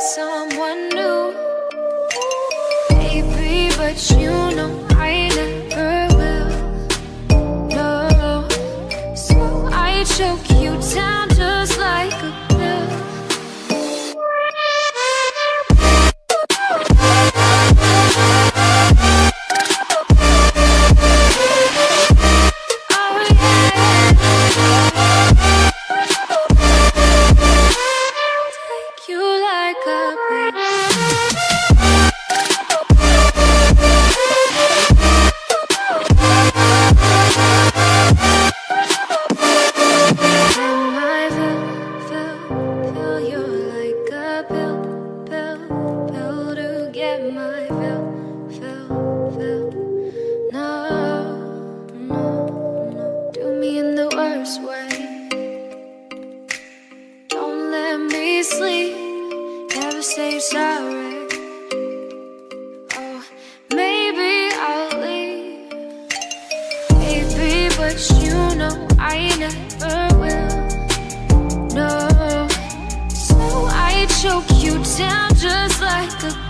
song. never will. No. So I choke you down just like a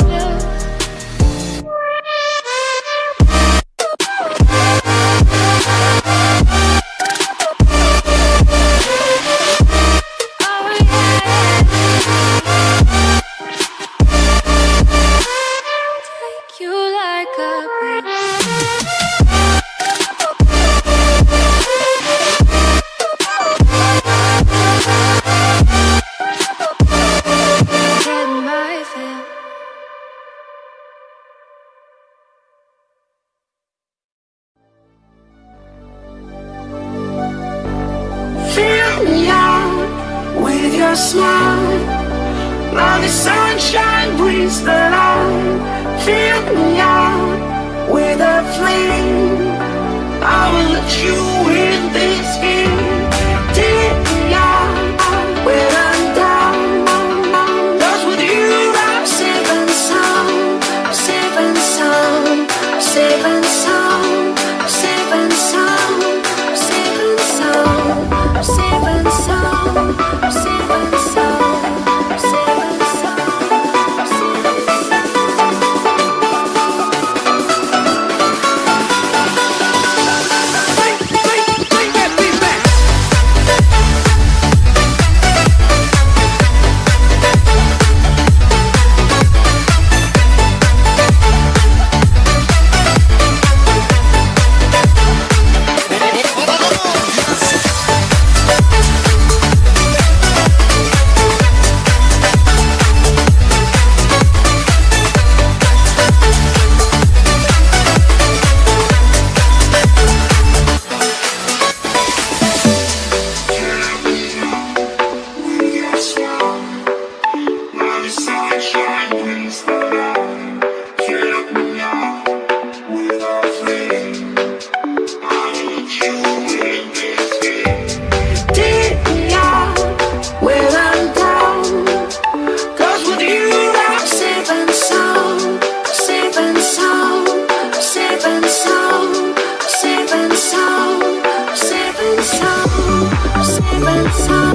me out with your smile. Now the sunshine brings the light. Fill me out with a flame. I will let you in this game.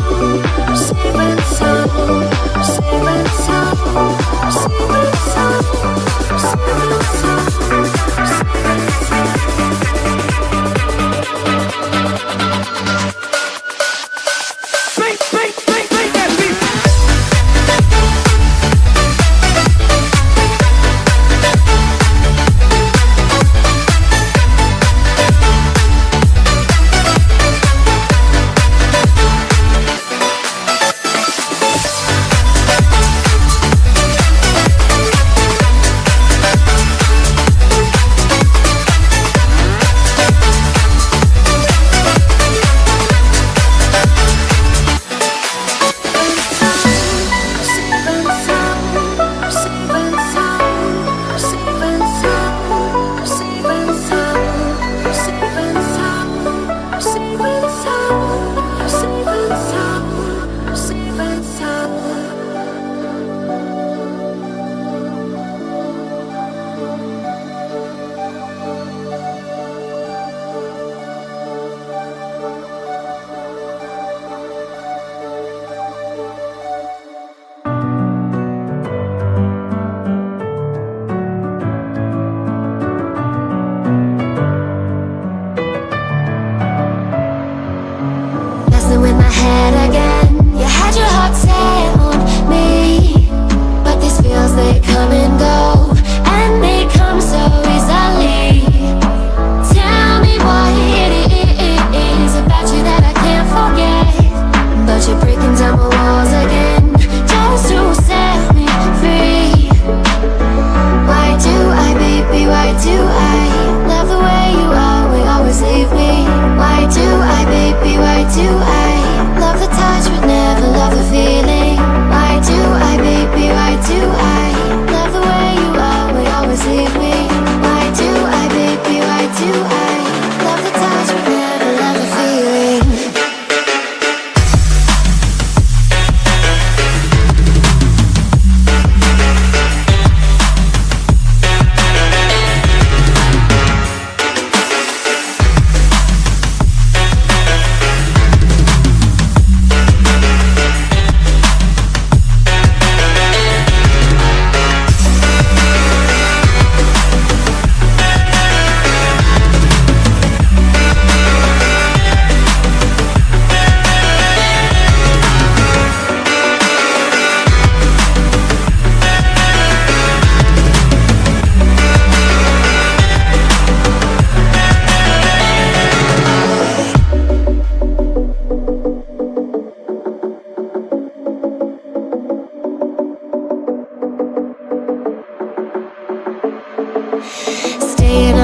Thank you.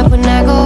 up when I go